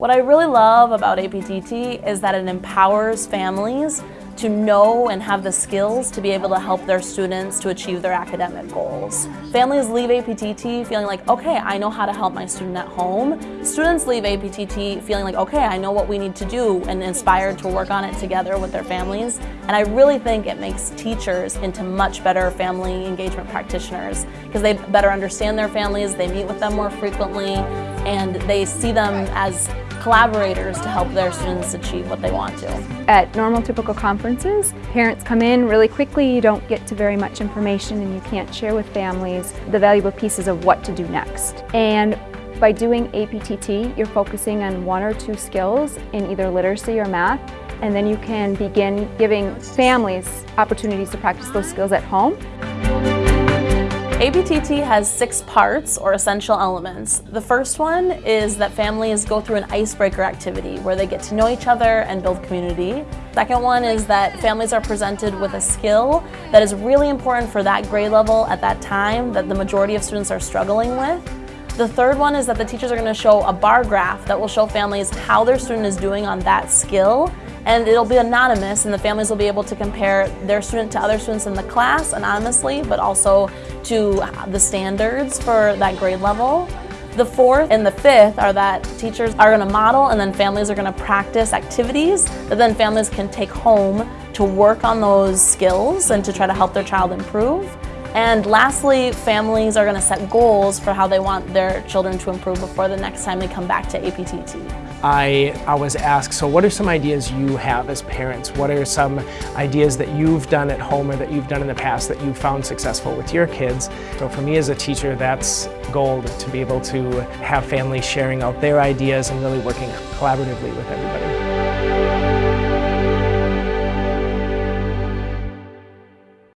What I really love about APTT is that it empowers families to know and have the skills to be able to help their students to achieve their academic goals. Families leave APTT feeling like, okay, I know how to help my student at home. Students leave APTT feeling like, okay, I know what we need to do and inspired to work on it together with their families. And I really think it makes teachers into much better family engagement practitioners because they better understand their families, they meet with them more frequently, and they see them as collaborators to help their students achieve what they want to. At normal typical conferences, parents come in really quickly, you don't get to very much information and you can't share with families the valuable pieces of what to do next. And by doing APTT, you're focusing on one or two skills in either literacy or math, and then you can begin giving families opportunities to practice those skills at home. APTT has six parts or essential elements. The first one is that families go through an icebreaker activity where they get to know each other and build community. Second one is that families are presented with a skill that is really important for that grade level at that time that the majority of students are struggling with. The third one is that the teachers are going to show a bar graph that will show families how their student is doing on that skill and it'll be anonymous and the families will be able to compare their student to other students in the class anonymously but also to the standards for that grade level. The fourth and the fifth are that teachers are going to model and then families are going to practice activities that then families can take home to work on those skills and to try to help their child improve. And lastly, families are going to set goals for how they want their children to improve before the next time they come back to APTT. I, was asked, so what are some ideas you have as parents? What are some ideas that you've done at home or that you've done in the past that you've found successful with your kids? So for me as a teacher, that's gold to be able to have families sharing out their ideas and really working collaboratively with everybody.